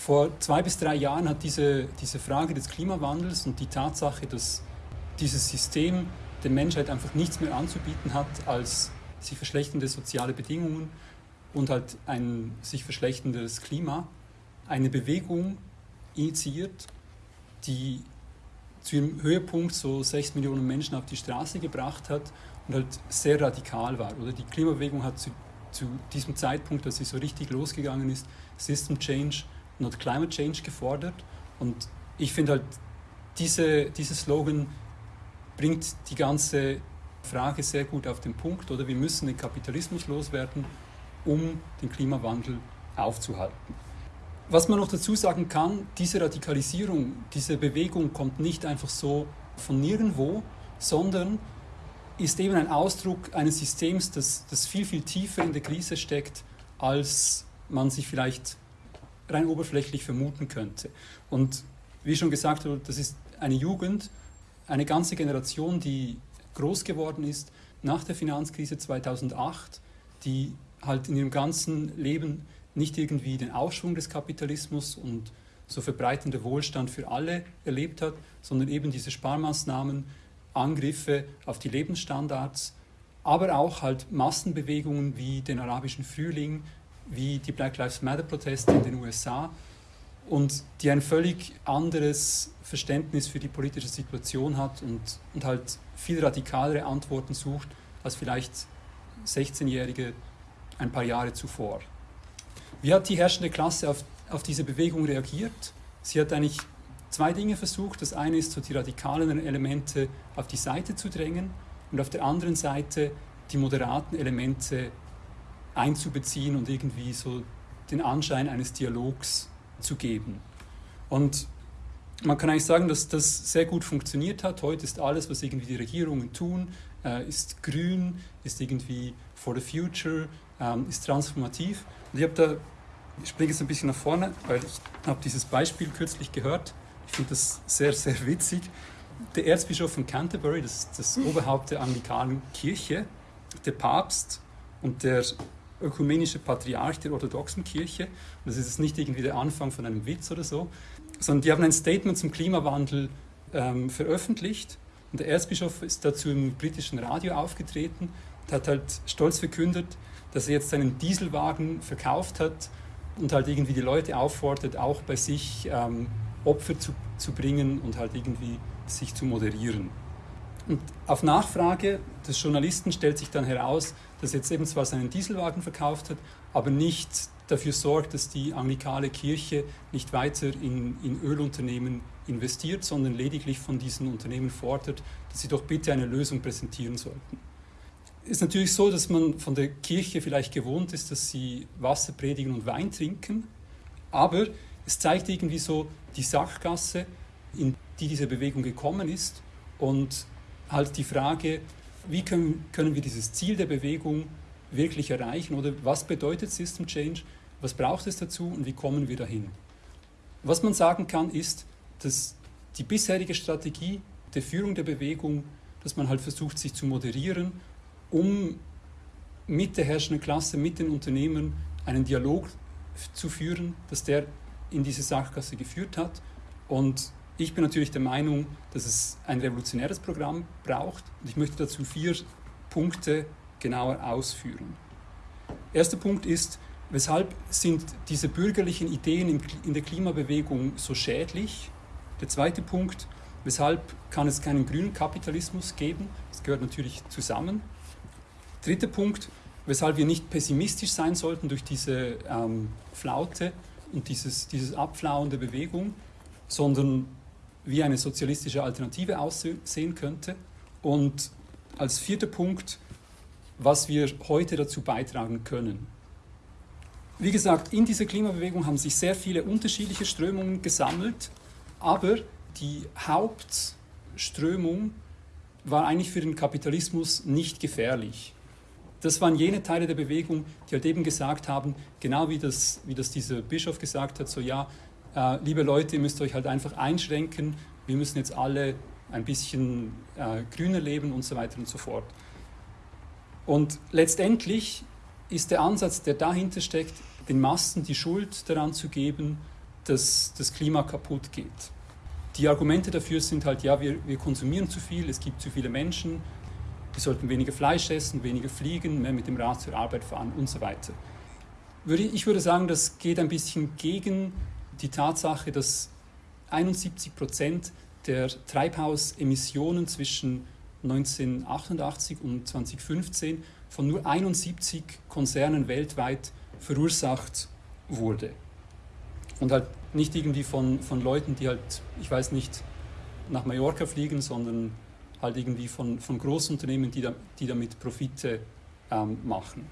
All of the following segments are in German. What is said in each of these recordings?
vor zwei bis drei Jahren hat diese, diese Frage des Klimawandels und die Tatsache, dass dieses System der Menschheit einfach nichts mehr anzubieten hat als sich verschlechternde soziale Bedingungen und halt ein sich verschlechterndes Klima, eine Bewegung initiiert, die zu ihrem Höhepunkt so sechs Millionen Menschen auf die Straße gebracht hat und halt sehr radikal war. Oder die Klimabewegung hat zu, zu diesem Zeitpunkt, als sie so richtig losgegangen ist, System Change, not Climate Change gefordert. Und ich finde halt, diese, dieser Slogan bringt die ganze Frage sehr gut auf den Punkt, oder wir müssen den Kapitalismus loswerden, um den Klimawandel aufzuhalten. Was man noch dazu sagen kann, diese Radikalisierung, diese Bewegung kommt nicht einfach so von nirgendwo, sondern ist eben ein Ausdruck eines Systems, das, das viel, viel tiefer in der Krise steckt, als man sich vielleicht rein oberflächlich vermuten könnte. Und wie schon gesagt wurde, das ist eine Jugend, eine ganze Generation, die groß geworden ist nach der Finanzkrise 2008, die halt in ihrem ganzen Leben nicht irgendwie den Aufschwung des Kapitalismus und so verbreitender Wohlstand für alle erlebt hat, sondern eben diese Sparmaßnahmen, Angriffe auf die Lebensstandards, aber auch halt Massenbewegungen wie den arabischen Frühling, wie die Black Lives Matter-Proteste in den USA und die ein völlig anderes Verständnis für die politische Situation hat und, und halt viel radikalere Antworten sucht als vielleicht 16-Jährige ein paar Jahre zuvor. Wie hat die herrschende Klasse auf, auf diese Bewegung reagiert? Sie hat eigentlich zwei Dinge versucht. Das eine ist, so die radikaleren Elemente auf die Seite zu drängen und auf der anderen Seite die moderaten Elemente einzubeziehen und irgendwie so den Anschein eines Dialogs zu geben. Und man kann eigentlich sagen, dass das sehr gut funktioniert hat. Heute ist alles, was irgendwie die Regierungen tun, äh, ist grün, ist irgendwie for the future, ähm, ist transformativ. Und ich habe da, ich springe jetzt ein bisschen nach vorne, weil ich habe dieses Beispiel kürzlich gehört. Ich finde das sehr, sehr witzig. Der Erzbischof von Canterbury, das ist das Oberhaupt der anglikanen Kirche, der Papst und der ökumenische Patriarch der orthodoxen Kirche. Und das ist jetzt nicht irgendwie der Anfang von einem Witz oder so, sondern die haben ein Statement zum Klimawandel ähm, veröffentlicht. Und der Erzbischof ist dazu im britischen Radio aufgetreten und hat halt stolz verkündet, dass er jetzt seinen Dieselwagen verkauft hat und halt irgendwie die Leute auffordert, auch bei sich ähm, Opfer zu, zu bringen und halt irgendwie sich zu moderieren. Und auf Nachfrage des Journalisten stellt sich dann heraus, dass er jetzt eben zwar seinen Dieselwagen verkauft hat, aber nicht dafür sorgt, dass die anglikale Kirche nicht weiter in, in Ölunternehmen investiert, sondern lediglich von diesen Unternehmen fordert, dass sie doch bitte eine Lösung präsentieren sollten. Es ist natürlich so, dass man von der Kirche vielleicht gewohnt ist, dass sie Wasser predigen und Wein trinken, aber es zeigt irgendwie so die Sackgasse, in die diese Bewegung gekommen ist und halt die Frage, wie können, können wir dieses Ziel der Bewegung wirklich erreichen oder was bedeutet System Change, was braucht es dazu und wie kommen wir dahin. Was man sagen kann, ist, dass die bisherige Strategie der Führung der Bewegung, dass man halt versucht, sich zu moderieren, um mit der herrschenden Klasse, mit den Unternehmen einen Dialog zu führen, dass der in diese Sachkasse geführt hat. Und ich bin natürlich der Meinung, dass es ein revolutionäres Programm braucht und ich möchte dazu vier Punkte genauer ausführen. Erster Punkt ist, weshalb sind diese bürgerlichen Ideen in der Klimabewegung so schädlich? Der zweite Punkt, weshalb kann es keinen grünen Kapitalismus geben? Das gehört natürlich zusammen. Dritter Punkt, weshalb wir nicht pessimistisch sein sollten durch diese ähm, Flaute und dieses, dieses Abflauen der Bewegung, sondern wie eine sozialistische Alternative aussehen könnte. Und als vierter Punkt, was wir heute dazu beitragen können. Wie gesagt, in dieser Klimabewegung haben sich sehr viele unterschiedliche Strömungen gesammelt, aber die Hauptströmung war eigentlich für den Kapitalismus nicht gefährlich. Das waren jene Teile der Bewegung, die halt eben gesagt haben, genau wie das, wie das dieser Bischof gesagt hat, so ja, äh, liebe Leute, ihr müsst euch halt einfach einschränken, wir müssen jetzt alle ein bisschen äh, grüner leben und so weiter und so fort. Und letztendlich ist der Ansatz, der dahinter steckt, den Massen die Schuld daran zu geben, dass das Klima kaputt geht. Die Argumente dafür sind halt, ja, wir, wir konsumieren zu viel, es gibt zu viele Menschen, wir sollten weniger Fleisch essen, weniger fliegen, mehr mit dem Rad zur Arbeit fahren und so weiter. Ich würde sagen, das geht ein bisschen gegen die Tatsache, dass 71 Prozent der Treibhausemissionen zwischen 1988 und 2015 von nur 71 Konzernen weltweit verursacht wurde. Und halt nicht irgendwie von, von Leuten, die halt, ich weiß nicht, nach Mallorca fliegen, sondern halt irgendwie von, von Großunternehmen, die, da, die damit Profite ähm, machen.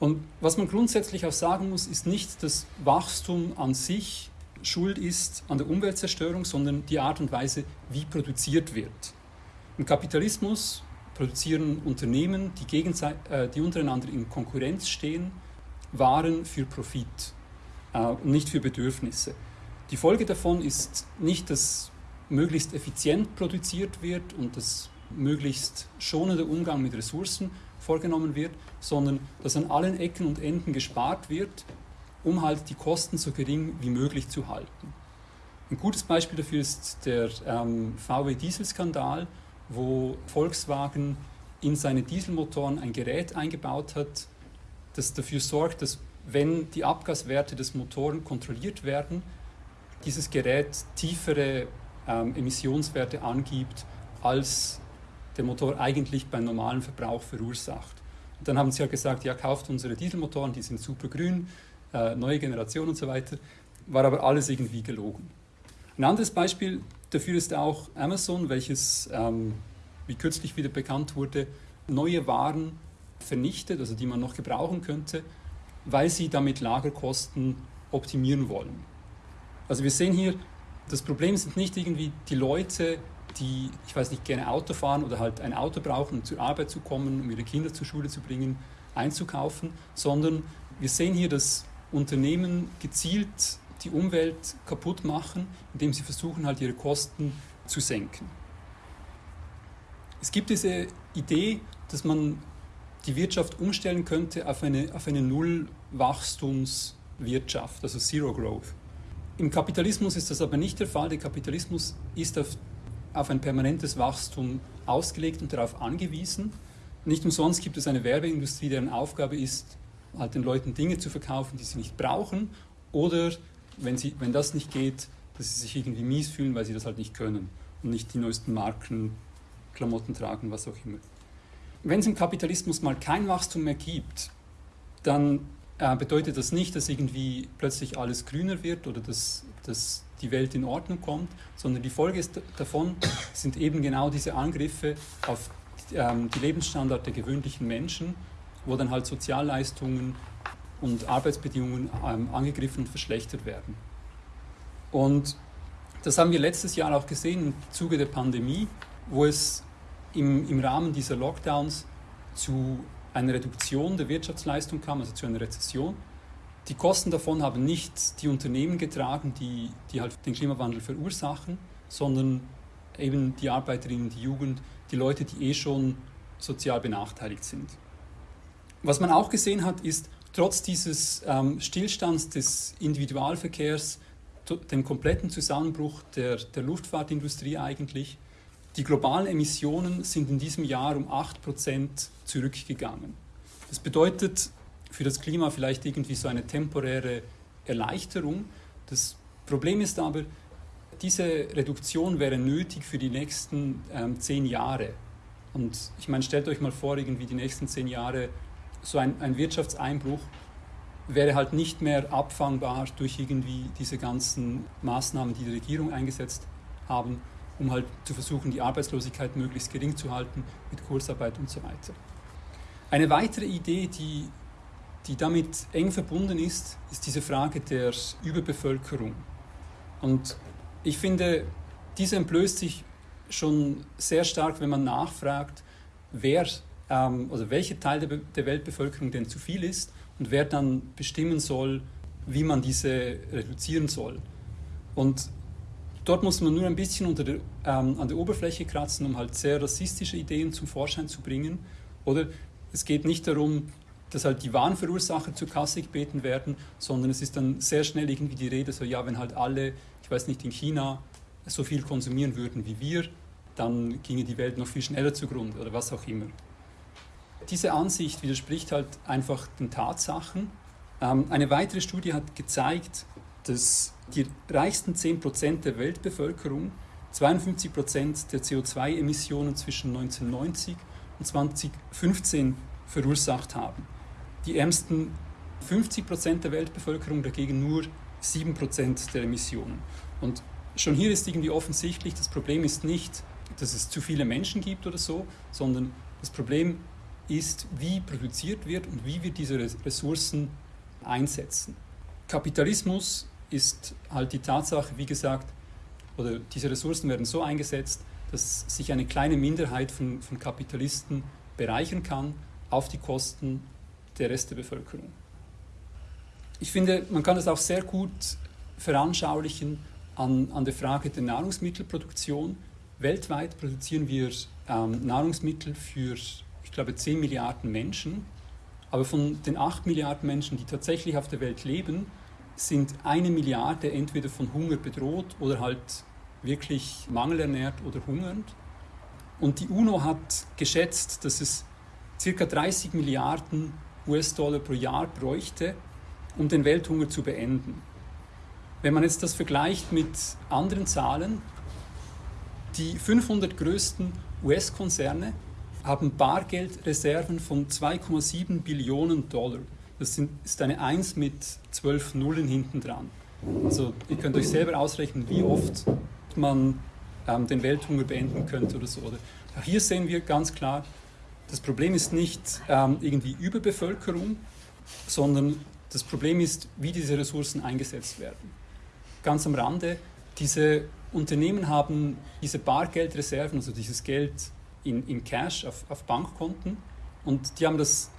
Und was man grundsätzlich auch sagen muss, ist nicht, dass Wachstum an sich schuld ist an der Umweltzerstörung, sondern die Art und Weise, wie produziert wird. Im Kapitalismus produzieren Unternehmen, die, äh, die untereinander in Konkurrenz stehen, Waren für Profit äh, und nicht für Bedürfnisse. Die Folge davon ist nicht, dass möglichst effizient produziert wird und dass möglichst schonender Umgang mit Ressourcen vorgenommen wird, sondern dass an allen Ecken und Enden gespart wird, um halt die Kosten so gering wie möglich zu halten. Ein gutes Beispiel dafür ist der ähm, VW-Dieselskandal, wo Volkswagen in seine Dieselmotoren ein Gerät eingebaut hat, das dafür sorgt, dass wenn die Abgaswerte des Motoren kontrolliert werden, dieses Gerät tiefere ähm, Emissionswerte angibt, als der Motor eigentlich beim normalen Verbrauch verursacht. Und dann haben sie ja gesagt, ja, kauft unsere Dieselmotoren, die sind super grün, äh, neue Generation und so weiter. War aber alles irgendwie gelogen. Ein anderes Beispiel dafür ist auch Amazon, welches, ähm, wie kürzlich wieder bekannt wurde, neue Waren vernichtet, also die man noch gebrauchen könnte, weil sie damit Lagerkosten optimieren wollen. Also wir sehen hier, das Problem sind nicht irgendwie die Leute, die, ich weiß nicht, gerne Auto fahren oder halt ein Auto brauchen, um zur Arbeit zu kommen, um ihre Kinder zur Schule zu bringen, einzukaufen, sondern wir sehen hier, dass Unternehmen gezielt die Umwelt kaputt machen, indem sie versuchen, halt ihre Kosten zu senken. Es gibt diese Idee, dass man die Wirtschaft umstellen könnte auf eine, auf eine Nullwachstumswirtschaft, also Zero Growth. Im Kapitalismus ist das aber nicht der Fall. Der Kapitalismus ist auf, auf ein permanentes Wachstum ausgelegt und darauf angewiesen. Nicht umsonst gibt es eine Werbeindustrie, deren Aufgabe ist, halt den Leuten Dinge zu verkaufen, die sie nicht brauchen oder wenn, sie, wenn das nicht geht, dass sie sich irgendwie mies fühlen, weil sie das halt nicht können und nicht die neuesten Marken, Klamotten tragen, was auch immer. Wenn es im Kapitalismus mal kein Wachstum mehr gibt, dann äh, bedeutet das nicht, dass irgendwie plötzlich alles grüner wird oder dass, dass die Welt in Ordnung kommt, sondern die Folge davon sind eben genau diese Angriffe auf ähm, die Lebensstandard der gewöhnlichen Menschen, wo dann halt Sozialleistungen und Arbeitsbedingungen ähm, angegriffen und verschlechtert werden. Und das haben wir letztes Jahr auch gesehen im Zuge der Pandemie, wo es im, im Rahmen dieser Lockdowns zu einer Reduktion der Wirtschaftsleistung kam, also zu einer Rezession. Die Kosten davon haben nicht die Unternehmen getragen, die, die halt den Klimawandel verursachen, sondern eben die Arbeiterinnen, die Jugend, die Leute, die eh schon sozial benachteiligt sind. Was man auch gesehen hat, ist, trotz dieses ähm, Stillstands des Individualverkehrs, dem kompletten Zusammenbruch der, der Luftfahrtindustrie eigentlich, die globalen Emissionen sind in diesem Jahr um 8% zurückgegangen. Das bedeutet für das Klima vielleicht irgendwie so eine temporäre Erleichterung. Das Problem ist aber, diese Reduktion wäre nötig für die nächsten ähm, zehn Jahre. Und ich meine, stellt euch mal vor, irgendwie die nächsten zehn Jahre so ein, ein Wirtschaftseinbruch wäre halt nicht mehr abfangbar durch irgendwie diese ganzen Maßnahmen, die die Regierung eingesetzt haben um halt zu versuchen, die Arbeitslosigkeit möglichst gering zu halten mit Kurzarbeit und so weiter. Eine weitere Idee, die, die damit eng verbunden ist, ist diese Frage der Überbevölkerung. Und ich finde, diese entblößt sich schon sehr stark, wenn man nachfragt, wer ähm, oder welcher Teil der, der Weltbevölkerung denn zu viel ist und wer dann bestimmen soll, wie man diese reduzieren soll. Und Dort muss man nur ein bisschen der, ähm, an der Oberfläche kratzen, um halt sehr rassistische Ideen zum Vorschein zu bringen. Oder es geht nicht darum, dass halt die wahren Verursacher zur Kasse gebeten werden, sondern es ist dann sehr schnell irgendwie die Rede, so ja, wenn halt alle, ich weiß nicht, in China so viel konsumieren würden wie wir, dann ginge die Welt noch viel schneller zugrunde oder was auch immer. Diese Ansicht widerspricht halt einfach den Tatsachen. Ähm, eine weitere Studie hat gezeigt, dass die reichsten 10% der Weltbevölkerung 52% der CO2-Emissionen zwischen 1990 und 2015 verursacht haben. Die ärmsten 50% der Weltbevölkerung dagegen nur 7% der Emissionen. Und schon hier ist irgendwie offensichtlich, das Problem ist nicht, dass es zu viele Menschen gibt oder so, sondern das Problem ist, wie produziert wird und wie wir diese Ressourcen einsetzen. Kapitalismus ist halt die Tatsache, wie gesagt, oder diese Ressourcen werden so eingesetzt, dass sich eine kleine Minderheit von, von Kapitalisten bereichern kann auf die Kosten der Rest der Bevölkerung. Ich finde, man kann das auch sehr gut veranschaulichen an, an der Frage der Nahrungsmittelproduktion. Weltweit produzieren wir ähm, Nahrungsmittel für, ich glaube, 10 Milliarden Menschen. Aber von den 8 Milliarden Menschen, die tatsächlich auf der Welt leben, sind eine Milliarde entweder von Hunger bedroht oder halt wirklich mangelernährt oder hungernd. Und die UNO hat geschätzt, dass es ca. 30 Milliarden US-Dollar pro Jahr bräuchte, um den Welthunger zu beenden. Wenn man jetzt das vergleicht mit anderen Zahlen, die 500 größten US-Konzerne haben Bargeldreserven von 2,7 Billionen Dollar. Das ist eine 1 mit 12 Nullen hinten dran. Also ihr könnt euch selber ausrechnen, wie oft man ähm, den Welthunger beenden könnte oder so. Oder hier sehen wir ganz klar, das Problem ist nicht ähm, irgendwie Überbevölkerung, sondern das Problem ist, wie diese Ressourcen eingesetzt werden. Ganz am Rande, diese Unternehmen haben diese Bargeldreserven, also dieses Geld in, in Cash auf, auf Bankkonten und die haben das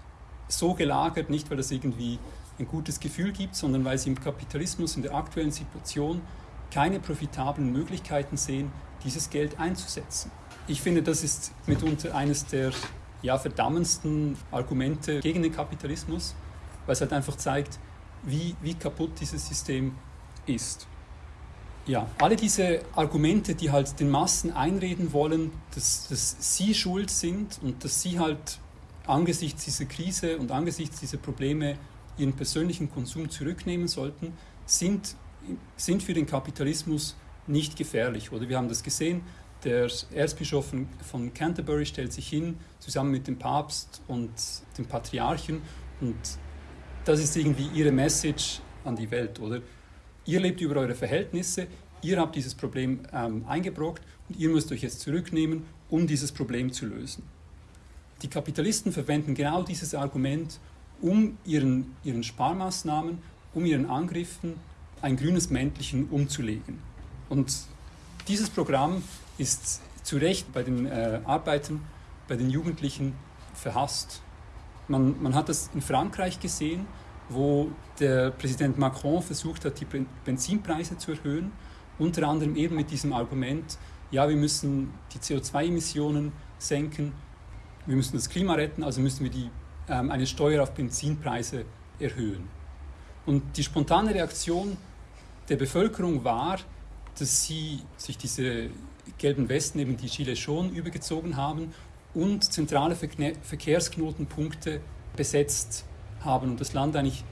so gelagert, nicht weil das irgendwie ein gutes Gefühl gibt, sondern weil sie im Kapitalismus in der aktuellen Situation keine profitablen Möglichkeiten sehen, dieses Geld einzusetzen. Ich finde, das ist mitunter eines der ja, verdammendsten Argumente gegen den Kapitalismus, weil es halt einfach zeigt, wie, wie kaputt dieses System ist. Ja, alle diese Argumente, die halt den Massen einreden wollen, dass, dass sie schuld sind und dass sie halt angesichts dieser Krise und angesichts dieser Probleme ihren persönlichen Konsum zurücknehmen sollten, sind, sind für den Kapitalismus nicht gefährlich. Oder wir haben das gesehen, der Erzbischof von, Canterbury stellt sich hin, zusammen mit dem Papst und dem Patriarchen und das ist irgendwie ihre Message an die Welt, oder? Ihr lebt über eure Verhältnisse, ihr habt dieses Problem ähm, eingebrockt und ihr müsst euch jetzt zurücknehmen, um dieses Problem zu lösen. Die Kapitalisten verwenden genau dieses Argument, um ihren, ihren Sparmaßnahmen, um ihren Angriffen ein grünes Mäntelchen umzulegen. Und dieses Programm ist zu Recht bei den äh, Arbeitern, bei den Jugendlichen verhasst. Man, man hat das in Frankreich gesehen, wo der Präsident Macron versucht hat, die Benzinpreise zu erhöhen, unter anderem eben mit diesem Argument, ja, wir müssen die CO2-Emissionen senken, wir müssen das Klima retten, also müssen wir die, ähm, eine Steuer auf Benzinpreise erhöhen. Und die spontane Reaktion der Bevölkerung war, dass sie sich diese gelben Westen, eben die Gilets schon übergezogen haben und zentrale Verkehrsknotenpunkte besetzt haben und das Land eigentlich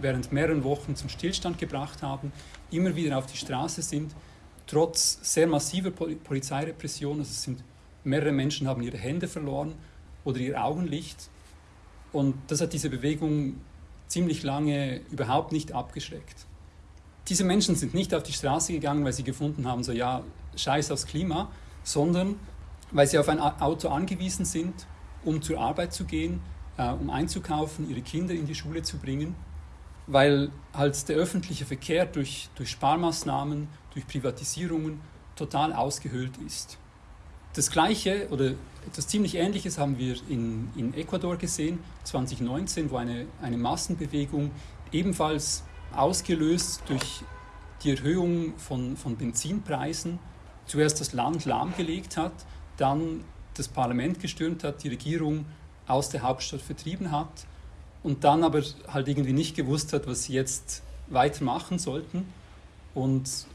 während mehreren Wochen zum Stillstand gebracht haben, immer wieder auf die Straße sind, trotz sehr massiver Polizeirepression. Also es sind mehrere Menschen haben ihre Hände verloren oder ihr Augenlicht. Und das hat diese Bewegung ziemlich lange überhaupt nicht abgeschreckt. Diese Menschen sind nicht auf die Straße gegangen, weil sie gefunden haben, so ja, scheiß aufs Klima, sondern weil sie auf ein Auto angewiesen sind, um zur Arbeit zu gehen, äh, um einzukaufen, ihre Kinder in die Schule zu bringen, weil halt der öffentliche Verkehr durch, durch Sparmaßnahmen, durch Privatisierungen total ausgehöhlt ist. Das Gleiche oder etwas ziemlich Ähnliches haben wir in, in Ecuador gesehen, 2019, wo eine, eine Massenbewegung ebenfalls ausgelöst durch die Erhöhung von, von Benzinpreisen zuerst das Land lahmgelegt hat, dann das Parlament gestürmt hat, die Regierung aus der Hauptstadt vertrieben hat und dann aber halt irgendwie nicht gewusst hat, was sie jetzt weitermachen sollten und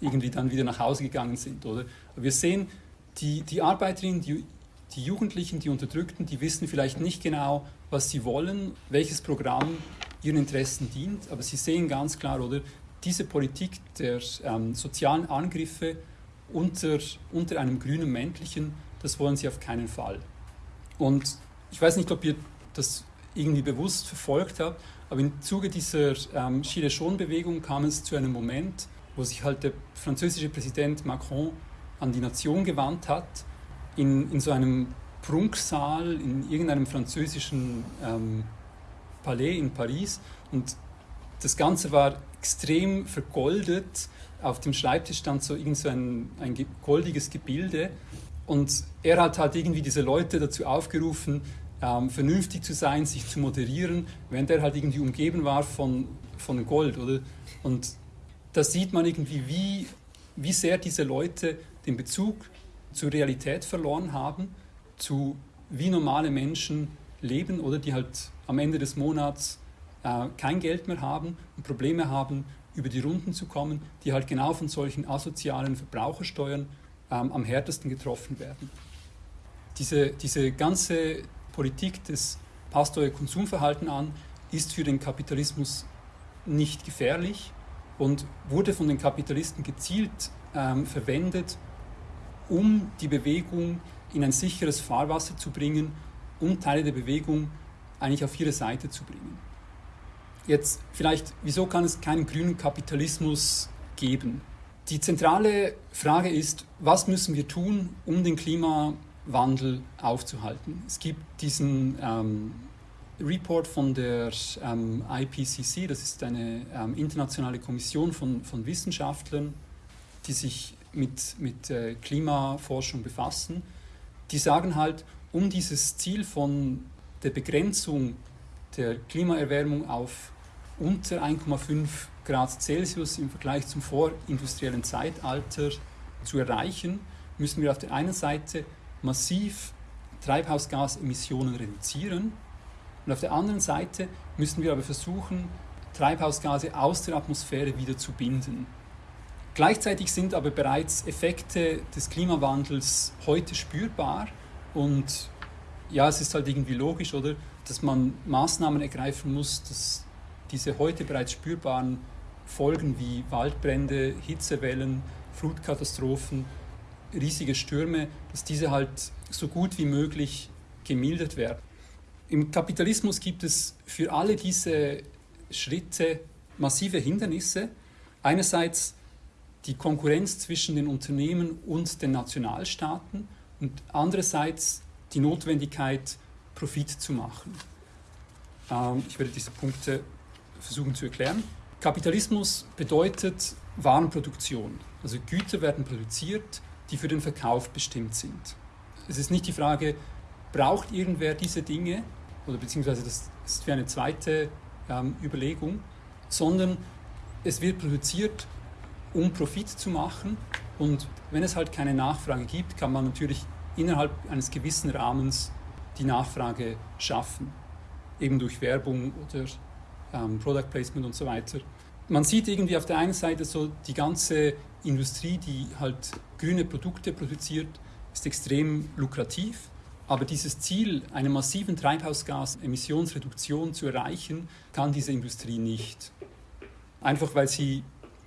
irgendwie dann wieder nach Hause gegangen sind. Oder? Wir sehen, die, die Arbeiterinnen, die, die Jugendlichen, die Unterdrückten, die wissen vielleicht nicht genau, was sie wollen, welches Programm ihren Interessen dient, aber sie sehen ganz klar, oder diese Politik der ähm, sozialen Angriffe unter, unter einem grünen Männlichen, das wollen sie auf keinen Fall. Und ich weiß nicht, ob ihr das irgendwie bewusst verfolgt habt, aber im Zuge dieser ähm, Gilets Jaune-Bewegung kam es zu einem Moment, wo sich halt der französische Präsident Macron an die Nation gewandt hat, in, in so einem Prunksaal in irgendeinem französischen ähm, Palais in Paris. Und das Ganze war extrem vergoldet. Auf dem Schreibtisch stand so irgend so ein, ein goldiges Gebilde. Und er hat halt irgendwie diese Leute dazu aufgerufen, ähm, vernünftig zu sein, sich zu moderieren, während er halt irgendwie umgeben war von, von Gold. Oder? Und da sieht man irgendwie, wie, wie sehr diese Leute den Bezug zur Realität verloren haben, zu wie normale Menschen leben oder die halt am Ende des Monats äh, kein Geld mehr haben und Probleme haben, über die Runden zu kommen, die halt genau von solchen asozialen Verbrauchersteuern ähm, am härtesten getroffen werden. Diese, diese ganze Politik des passt euer Konsumverhalten an, ist für den Kapitalismus nicht gefährlich und wurde von den Kapitalisten gezielt ähm, verwendet, um die Bewegung in ein sicheres Fahrwasser zu bringen, um Teile der Bewegung eigentlich auf ihre Seite zu bringen. Jetzt vielleicht, wieso kann es keinen grünen Kapitalismus geben? Die zentrale Frage ist, was müssen wir tun, um den Klimawandel aufzuhalten? Es gibt diesen ähm, Report von der ähm, IPCC, das ist eine ähm, internationale Kommission von, von Wissenschaftlern, die sich mit, mit äh, Klimaforschung befassen. Die sagen halt, um dieses Ziel von der Begrenzung der Klimaerwärmung auf unter 1,5 Grad Celsius im Vergleich zum vorindustriellen Zeitalter zu erreichen, müssen wir auf der einen Seite massiv Treibhausgasemissionen reduzieren und auf der anderen Seite müssen wir aber versuchen, Treibhausgase aus der Atmosphäre wieder zu binden. Gleichzeitig sind aber bereits Effekte des Klimawandels heute spürbar und ja, es ist halt irgendwie logisch, oder, dass man Maßnahmen ergreifen muss, dass diese heute bereits spürbaren Folgen wie Waldbrände, Hitzewellen, Flutkatastrophen, riesige Stürme, dass diese halt so gut wie möglich gemildert werden. Im Kapitalismus gibt es für alle diese Schritte massive Hindernisse. Einerseits die Konkurrenz zwischen den Unternehmen und den Nationalstaaten und andererseits die Notwendigkeit, Profit zu machen. Ähm, ich werde diese Punkte versuchen zu erklären. Kapitalismus bedeutet Warenproduktion. Also Güter werden produziert, die für den Verkauf bestimmt sind. Es ist nicht die Frage, braucht irgendwer diese Dinge, oder beziehungsweise das ist für eine zweite ähm, Überlegung, sondern es wird produziert, um Profit zu machen. Und wenn es halt keine Nachfrage gibt, kann man natürlich innerhalb eines gewissen Rahmens die Nachfrage schaffen, eben durch Werbung oder ähm, Product Placement und so weiter. Man sieht irgendwie auf der einen Seite so die ganze Industrie, die halt grüne Produkte produziert, ist extrem lukrativ. Aber dieses Ziel, eine massiven Treibhausgasemissionsreduktion zu erreichen, kann diese Industrie nicht. Einfach weil sie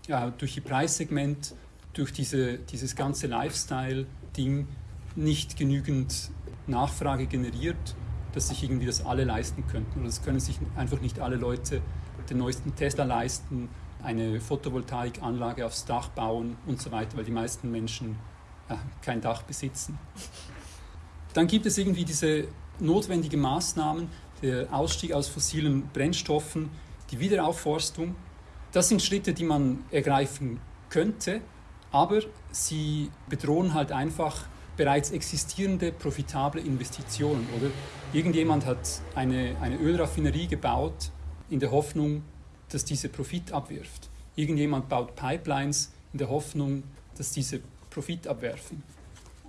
ja, durch ihr Preissegment, durch diese, dieses ganze Lifestyle-Ding nicht genügend Nachfrage generiert, dass sich irgendwie das alle leisten könnten. Oder es können sich einfach nicht alle Leute den neuesten Tesla leisten, eine Photovoltaikanlage aufs Dach bauen und so weiter, weil die meisten Menschen äh, kein Dach besitzen. Dann gibt es irgendwie diese notwendigen Maßnahmen, der Ausstieg aus fossilen Brennstoffen, die Wiederaufforstung. Das sind Schritte, die man ergreifen könnte, aber sie bedrohen halt einfach bereits existierende profitable Investitionen. Oder irgendjemand hat eine, eine Ölraffinerie gebaut in der Hoffnung, dass diese Profit abwirft. Irgendjemand baut Pipelines in der Hoffnung, dass diese Profit abwerfen.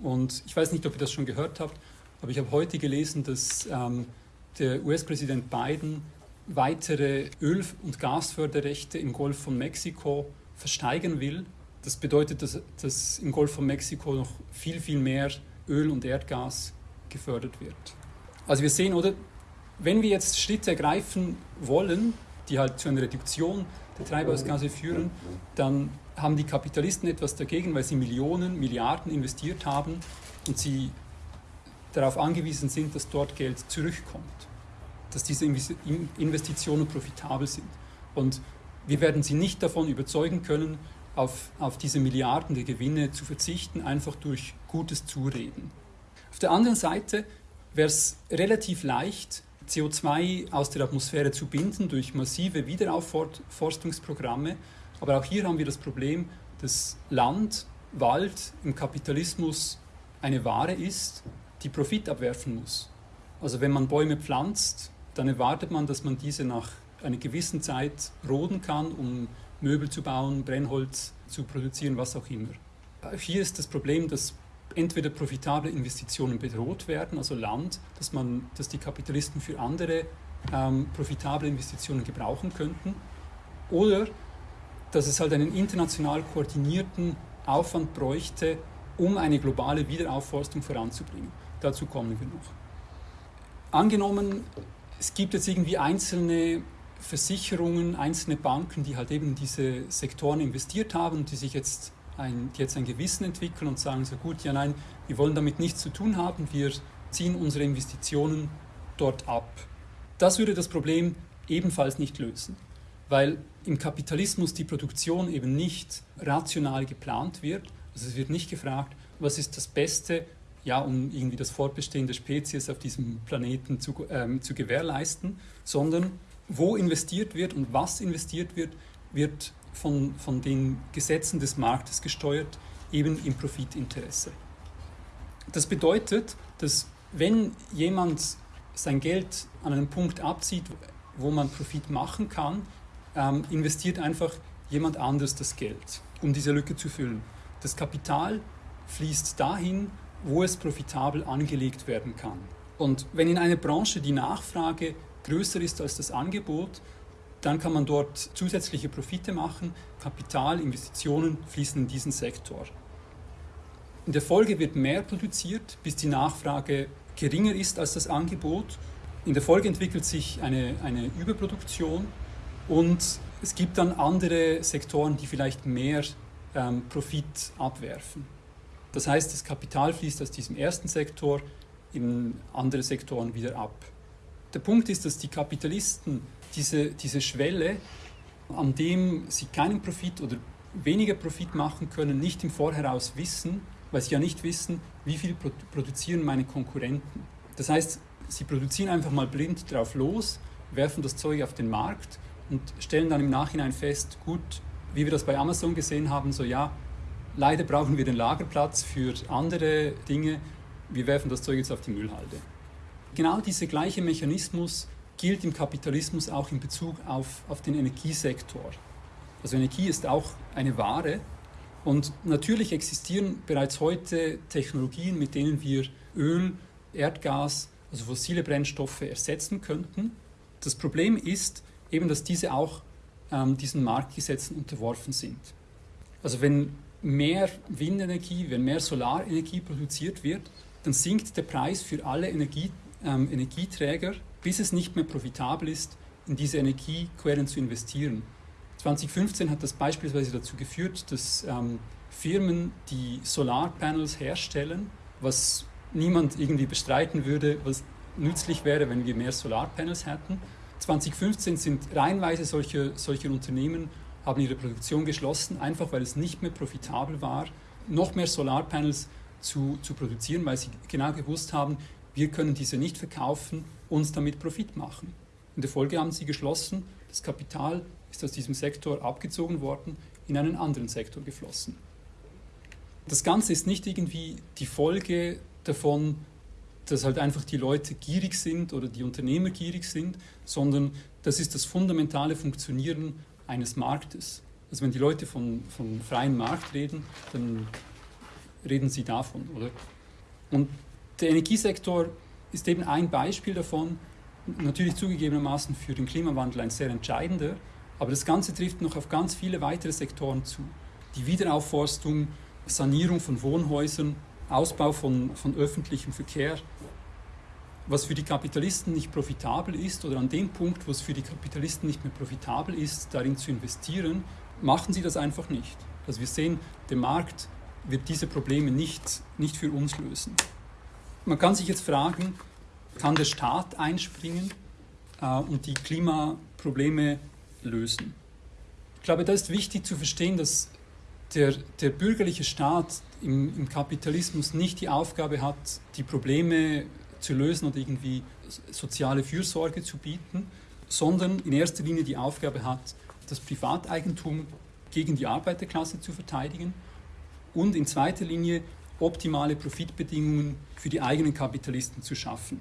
Und ich weiß nicht, ob ihr das schon gehört habt, aber ich habe heute gelesen, dass ähm, der US-Präsident Biden weitere Öl- und Gasförderrechte im Golf von Mexiko versteigern will. Das bedeutet, dass, dass im Golf von Mexiko noch viel, viel mehr Öl und Erdgas gefördert wird. Also wir sehen, oder, wenn wir jetzt Schritte ergreifen wollen, die halt zu einer Reduktion der Treibhausgase führen, dann haben die Kapitalisten etwas dagegen, weil sie Millionen, Milliarden investiert haben und sie darauf angewiesen sind, dass dort Geld zurückkommt, dass diese Investitionen profitabel sind. Und wir werden sie nicht davon überzeugen können, auf, auf diese Milliarden der Gewinne zu verzichten, einfach durch gutes Zureden. Auf der anderen Seite wäre es relativ leicht, CO2 aus der Atmosphäre zu binden durch massive Wiederaufforstungsprogramme. Aber auch hier haben wir das Problem, dass Land, Wald im Kapitalismus eine Ware ist, die Profit abwerfen muss. Also wenn man Bäume pflanzt, dann erwartet man, dass man diese nach einer gewissen Zeit roden kann, um Möbel zu bauen, Brennholz zu produzieren, was auch immer. Hier ist das Problem, dass entweder profitable Investitionen bedroht werden, also Land, dass, man, dass die Kapitalisten für andere ähm, profitable Investitionen gebrauchen könnten, oder dass es halt einen international koordinierten Aufwand bräuchte, um eine globale Wiederaufforstung voranzubringen. Dazu kommen wir noch. Angenommen, es gibt jetzt irgendwie einzelne Versicherungen, einzelne Banken, die halt eben diese Sektoren investiert haben die sich jetzt ein, die jetzt ein Gewissen entwickeln und sagen so gut, ja nein, wir wollen damit nichts zu tun haben, wir ziehen unsere Investitionen dort ab. Das würde das Problem ebenfalls nicht lösen, weil im Kapitalismus die Produktion eben nicht rational geplant wird. Also es wird nicht gefragt, was ist das Beste, ja, um irgendwie das Fortbestehen der Spezies auf diesem Planeten zu, ähm, zu gewährleisten, sondern wo investiert wird und was investiert wird, wird von, von den Gesetzen des Marktes gesteuert, eben im Profitinteresse. Das bedeutet, dass wenn jemand sein Geld an einem Punkt abzieht, wo man Profit machen kann, ähm, investiert einfach jemand anders das Geld, um diese Lücke zu füllen. Das Kapital fließt dahin, wo es profitabel angelegt werden kann. Und wenn in einer Branche die Nachfrage größer ist als das Angebot, dann kann man dort zusätzliche Profite machen. Kapital, Investitionen fließen in diesen Sektor. In der Folge wird mehr produziert, bis die Nachfrage geringer ist als das Angebot. In der Folge entwickelt sich eine, eine Überproduktion und es gibt dann andere Sektoren, die vielleicht mehr ähm, Profit abwerfen. Das heißt, das Kapital fließt aus diesem ersten Sektor in andere Sektoren wieder ab. Der Punkt ist, dass die Kapitalisten diese, diese Schwelle, an dem sie keinen Profit oder weniger Profit machen können, nicht im Vorheraus wissen, weil sie ja nicht wissen, wie viel produzieren meine Konkurrenten. Das heißt, sie produzieren einfach mal blind drauf los, werfen das Zeug auf den Markt und stellen dann im Nachhinein fest, gut, wie wir das bei Amazon gesehen haben, so ja, leider brauchen wir den Lagerplatz für andere Dinge, wir werfen das Zeug jetzt auf die Müllhalde. Genau dieser gleiche Mechanismus gilt im Kapitalismus auch in Bezug auf, auf den Energiesektor. Also Energie ist auch eine Ware und natürlich existieren bereits heute Technologien, mit denen wir Öl, Erdgas, also fossile Brennstoffe ersetzen könnten. Das Problem ist eben, dass diese auch ähm, diesen Marktgesetzen unterworfen sind. Also wenn mehr Windenergie, wenn mehr Solarenergie produziert wird, dann sinkt der Preis für alle Energie, ähm, Energieträger bis es nicht mehr profitabel ist, in diese Energiequellen zu investieren. 2015 hat das beispielsweise dazu geführt, dass ähm, Firmen, die Solarpanels herstellen, was niemand irgendwie bestreiten würde, was nützlich wäre, wenn wir mehr Solarpanels hätten. 2015 sind reihenweise solche, solche Unternehmen haben ihre Produktion geschlossen, einfach weil es nicht mehr profitabel war, noch mehr Solarpanels zu, zu produzieren, weil sie genau gewusst haben, wir können diese nicht verkaufen, uns damit Profit machen. In der Folge haben sie geschlossen, das Kapital ist aus diesem Sektor abgezogen worden, in einen anderen Sektor geflossen. Das Ganze ist nicht irgendwie die Folge davon, dass halt einfach die Leute gierig sind oder die Unternehmer gierig sind, sondern das ist das fundamentale Funktionieren eines Marktes. Also wenn die Leute von, von freiem Markt reden, dann reden sie davon, oder? Und der Energiesektor ist eben ein Beispiel davon, natürlich zugegebenermaßen für den Klimawandel ein sehr entscheidender, aber das Ganze trifft noch auf ganz viele weitere Sektoren zu. Die Wiederaufforstung, Sanierung von Wohnhäusern, Ausbau von, von öffentlichem Verkehr, was für die Kapitalisten nicht profitabel ist oder an dem Punkt, wo es für die Kapitalisten nicht mehr profitabel ist, darin zu investieren, machen sie das einfach nicht. Also wir sehen, der Markt wird diese Probleme nicht, nicht für uns lösen. Man kann sich jetzt fragen, kann der Staat einspringen äh, und die Klimaprobleme lösen? Ich glaube, da ist wichtig zu verstehen, dass der, der bürgerliche Staat im, im Kapitalismus nicht die Aufgabe hat, die Probleme zu lösen oder irgendwie soziale Fürsorge zu bieten, sondern in erster Linie die Aufgabe hat, das Privateigentum gegen die Arbeiterklasse zu verteidigen und in zweiter Linie optimale Profitbedingungen für die eigenen Kapitalisten zu schaffen.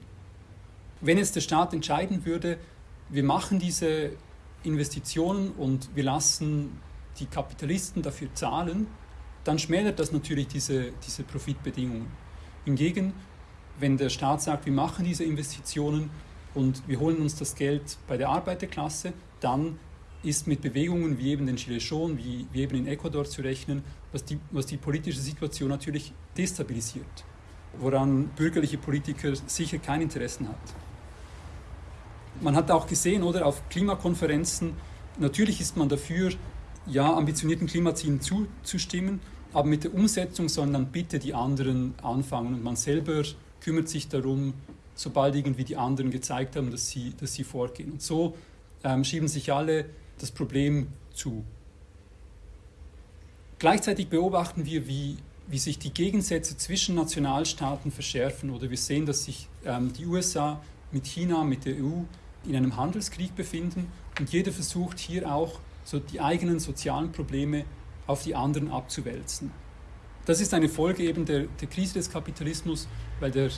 Wenn jetzt der Staat entscheiden würde, wir machen diese Investitionen und wir lassen die Kapitalisten dafür zahlen, dann schmälert das natürlich diese, diese Profitbedingungen. Hingegen wenn der Staat sagt, wir machen diese Investitionen und wir holen uns das Geld bei der Arbeiterklasse, dann ist mit Bewegungen wie eben den Gilets jaunes, wie, wie eben in Ecuador zu rechnen, was die, was die politische Situation natürlich destabilisiert, woran bürgerliche Politiker sicher kein Interesse hat. Man hat auch gesehen, oder auf Klimakonferenzen, natürlich ist man dafür, ja, ambitionierten Klimazielen zuzustimmen, aber mit der Umsetzung sollen dann bitte die anderen anfangen und man selber kümmert sich darum, sobald irgendwie die anderen gezeigt haben, dass sie, dass sie vorgehen. Und so ähm, schieben sich alle das Problem zu. Gleichzeitig beobachten wir, wie, wie sich die Gegensätze zwischen Nationalstaaten verschärfen oder wir sehen, dass sich ähm, die USA mit China, mit der EU in einem Handelskrieg befinden und jeder versucht hier auch so die eigenen sozialen Probleme auf die anderen abzuwälzen. Das ist eine Folge eben der, der Krise des Kapitalismus, weil der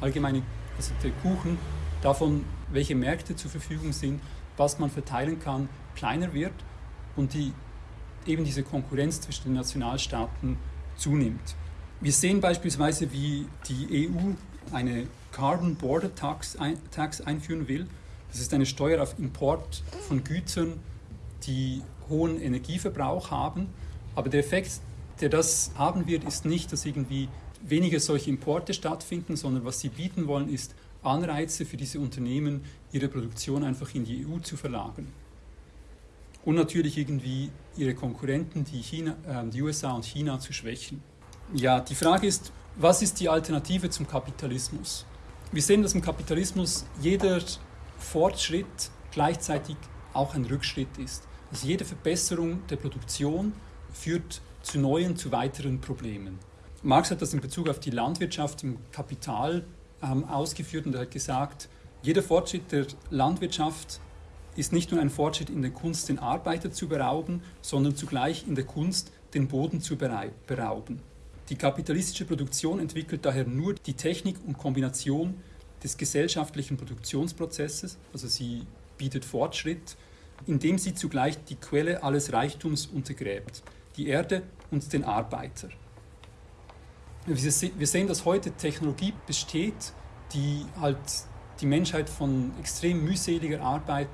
allgemeine, also der Kuchen davon, welche Märkte zur Verfügung sind, was man verteilen kann, kleiner wird und die, eben diese Konkurrenz zwischen den Nationalstaaten zunimmt. Wir sehen beispielsweise, wie die EU eine Carbon Border Tax, Tax einführen will. Das ist eine Steuer auf Import von Gütern, die hohen Energieverbrauch haben. Aber der Effekt der das haben wird, ist nicht, dass irgendwie weniger solche Importe stattfinden, sondern was sie bieten wollen, ist Anreize für diese Unternehmen, ihre Produktion einfach in die EU zu verlagern. Und natürlich irgendwie ihre Konkurrenten, die, China, äh, die USA und China, zu schwächen. Ja, die Frage ist, was ist die Alternative zum Kapitalismus? Wir sehen, dass im Kapitalismus jeder Fortschritt gleichzeitig auch ein Rückschritt ist. Also jede Verbesserung der Produktion führt zu neuen, zu weiteren Problemen. Marx hat das in Bezug auf die Landwirtschaft im Kapital ähm, ausgeführt und er hat gesagt, jeder Fortschritt der Landwirtschaft ist nicht nur ein Fortschritt in der Kunst, den Arbeiter zu berauben, sondern zugleich in der Kunst, den Boden zu berauben. Die kapitalistische Produktion entwickelt daher nur die Technik und Kombination des gesellschaftlichen Produktionsprozesses, also sie bietet Fortschritt, indem sie zugleich die Quelle alles Reichtums untergräbt die Erde und den Arbeiter. Wir sehen, dass heute Technologie besteht, die halt die Menschheit von extrem mühseliger Arbeit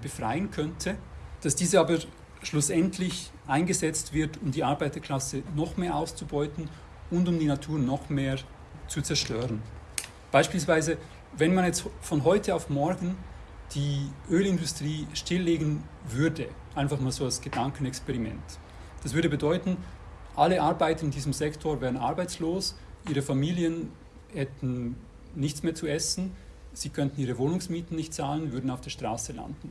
befreien könnte, dass diese aber schlussendlich eingesetzt wird, um die Arbeiterklasse noch mehr auszubeuten und um die Natur noch mehr zu zerstören. Beispielsweise, wenn man jetzt von heute auf morgen die Ölindustrie stilllegen würde, einfach mal so als Gedankenexperiment, das würde bedeuten, alle Arbeiter in diesem Sektor wären arbeitslos, ihre Familien hätten nichts mehr zu essen, sie könnten ihre Wohnungsmieten nicht zahlen, würden auf der Straße landen.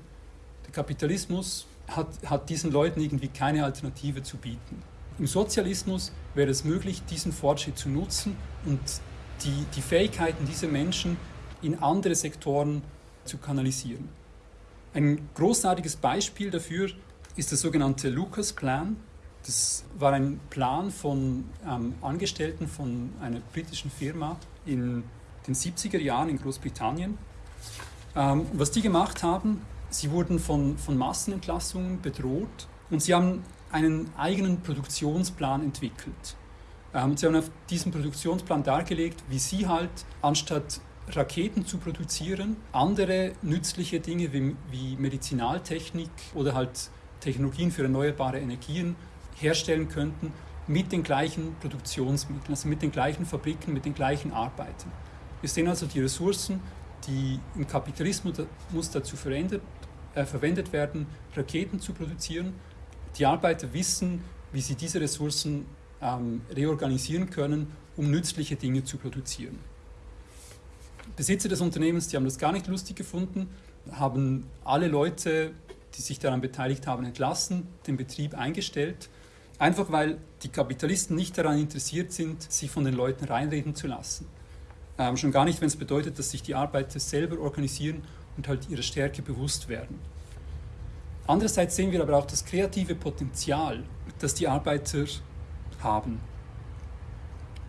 Der Kapitalismus hat, hat diesen Leuten irgendwie keine Alternative zu bieten. Im Sozialismus wäre es möglich, diesen Fortschritt zu nutzen und die, die Fähigkeiten dieser Menschen in andere Sektoren zu kanalisieren. Ein großartiges Beispiel dafür ist der sogenannte Lucas-Plan. Das war ein Plan von ähm, Angestellten von einer britischen Firma in den 70er Jahren in Großbritannien. Ähm, was die gemacht haben, sie wurden von, von Massenentlassungen bedroht und sie haben einen eigenen Produktionsplan entwickelt. Ähm, sie haben auf diesem Produktionsplan dargelegt, wie sie halt anstatt Raketen zu produzieren, andere nützliche Dinge wie, wie Medizinaltechnik oder halt Technologien für erneuerbare Energien herstellen könnten mit den gleichen Produktionsmitteln, also mit den gleichen Fabriken, mit den gleichen Arbeitern. Wir sehen also die Ressourcen, die im Kapitalismus dazu verändert, äh, verwendet werden, Raketen zu produzieren. Die Arbeiter wissen, wie sie diese Ressourcen ähm, reorganisieren können, um nützliche Dinge zu produzieren. Besitzer des Unternehmens, die haben das gar nicht lustig gefunden, haben alle Leute, die sich daran beteiligt haben, entlassen, den Betrieb eingestellt, einfach weil die Kapitalisten nicht daran interessiert sind, sich von den Leuten reinreden zu lassen. Ähm, schon gar nicht, wenn es bedeutet, dass sich die Arbeiter selber organisieren und halt ihrer Stärke bewusst werden. Andererseits sehen wir aber auch das kreative Potenzial, das die Arbeiter haben.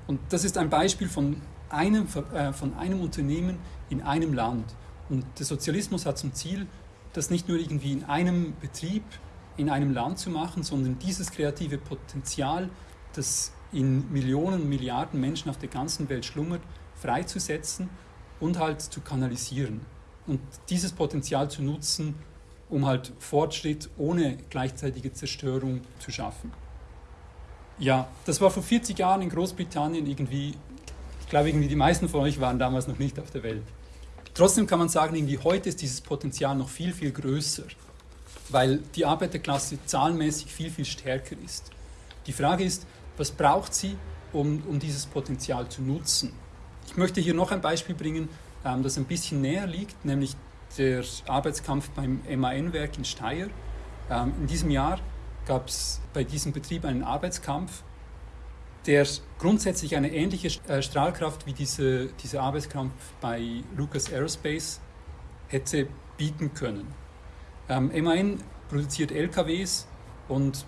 Und das ist ein Beispiel von einem, äh, von einem Unternehmen in einem Land. Und der Sozialismus hat zum Ziel, das nicht nur irgendwie in einem Betrieb, in einem Land zu machen, sondern dieses kreative Potenzial, das in Millionen, Milliarden Menschen auf der ganzen Welt schlummert, freizusetzen und halt zu kanalisieren. Und dieses Potenzial zu nutzen, um halt Fortschritt ohne gleichzeitige Zerstörung zu schaffen. Ja, das war vor 40 Jahren in Großbritannien irgendwie ich glaube, irgendwie die meisten von euch waren damals noch nicht auf der Welt. Trotzdem kann man sagen, irgendwie heute ist dieses Potenzial noch viel, viel größer, weil die Arbeiterklasse zahlenmäßig viel, viel stärker ist. Die Frage ist, was braucht sie, um, um dieses Potenzial zu nutzen? Ich möchte hier noch ein Beispiel bringen, ähm, das ein bisschen näher liegt, nämlich der Arbeitskampf beim MAN-Werk in Steyr. Ähm, in diesem Jahr gab es bei diesem Betrieb einen Arbeitskampf der grundsätzlich eine ähnliche äh, Strahlkraft wie diese, dieser Arbeitskampf bei Lucas Aerospace hätte bieten können. Ähm, MAN produziert LKWs und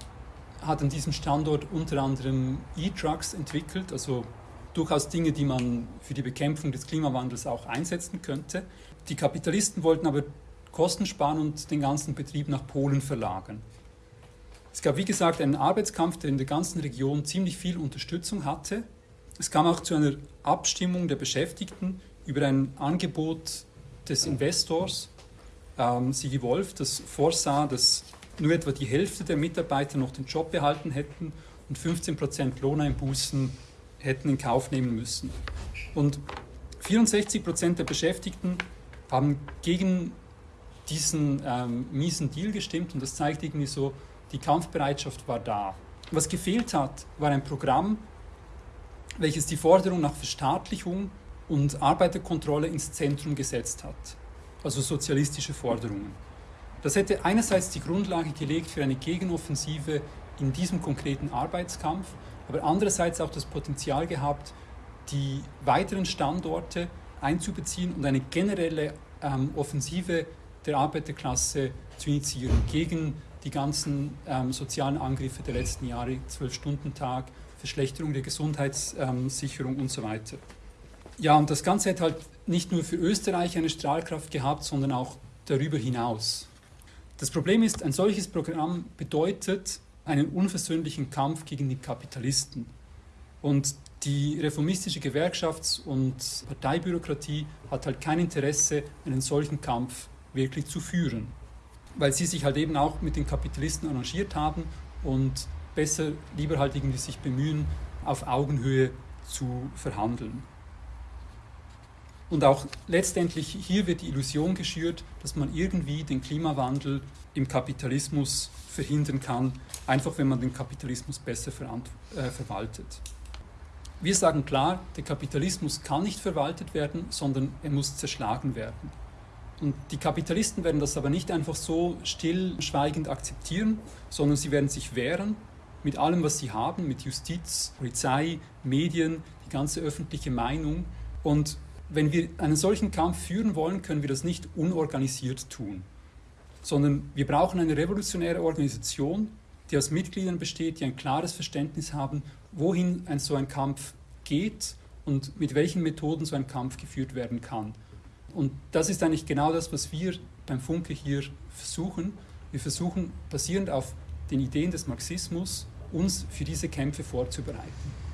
hat an diesem Standort unter anderem E-Trucks entwickelt, also durchaus Dinge, die man für die Bekämpfung des Klimawandels auch einsetzen könnte. Die Kapitalisten wollten aber Kosten sparen und den ganzen Betrieb nach Polen verlagern. Es gab, wie gesagt, einen Arbeitskampf, der in der ganzen Region ziemlich viel Unterstützung hatte. Es kam auch zu einer Abstimmung der Beschäftigten über ein Angebot des Investors, ähm, Sigi Wolf, das vorsah, dass nur etwa die Hälfte der Mitarbeiter noch den Job behalten hätten und 15% Lohneinbußen hätten in Kauf nehmen müssen. Und 64% der Beschäftigten haben gegen diesen ähm, miesen Deal gestimmt und das zeigt irgendwie so, die Kampfbereitschaft war da. Was gefehlt hat, war ein Programm, welches die Forderung nach Verstaatlichung und Arbeiterkontrolle ins Zentrum gesetzt hat, also sozialistische Forderungen. Das hätte einerseits die Grundlage gelegt für eine Gegenoffensive in diesem konkreten Arbeitskampf, aber andererseits auch das Potenzial gehabt, die weiteren Standorte einzubeziehen und eine generelle ähm, Offensive der Arbeiterklasse zu initiieren gegen die ganzen ähm, sozialen Angriffe der letzten Jahre, Zwölf-Stunden-Tag, Verschlechterung der Gesundheitssicherung und so weiter. Ja, und das Ganze hat halt nicht nur für Österreich eine Strahlkraft gehabt, sondern auch darüber hinaus. Das Problem ist, ein solches Programm bedeutet einen unversöhnlichen Kampf gegen die Kapitalisten. Und die reformistische Gewerkschafts- und Parteibürokratie hat halt kein Interesse, einen solchen Kampf wirklich zu führen weil sie sich halt eben auch mit den Kapitalisten arrangiert haben und besser lieber halt irgendwie sich bemühen, auf Augenhöhe zu verhandeln. Und auch letztendlich hier wird die Illusion geschürt, dass man irgendwie den Klimawandel im Kapitalismus verhindern kann, einfach wenn man den Kapitalismus besser äh, verwaltet. Wir sagen klar, der Kapitalismus kann nicht verwaltet werden, sondern er muss zerschlagen werden. Und die Kapitalisten werden das aber nicht einfach so stillschweigend akzeptieren, sondern sie werden sich wehren mit allem, was sie haben, mit Justiz, Polizei, Medien, die ganze öffentliche Meinung. Und wenn wir einen solchen Kampf führen wollen, können wir das nicht unorganisiert tun, sondern wir brauchen eine revolutionäre Organisation, die aus Mitgliedern besteht, die ein klares Verständnis haben, wohin ein so ein Kampf geht und mit welchen Methoden so ein Kampf geführt werden kann. Und das ist eigentlich genau das, was wir beim Funke hier versuchen. Wir versuchen, basierend auf den Ideen des Marxismus, uns für diese Kämpfe vorzubereiten.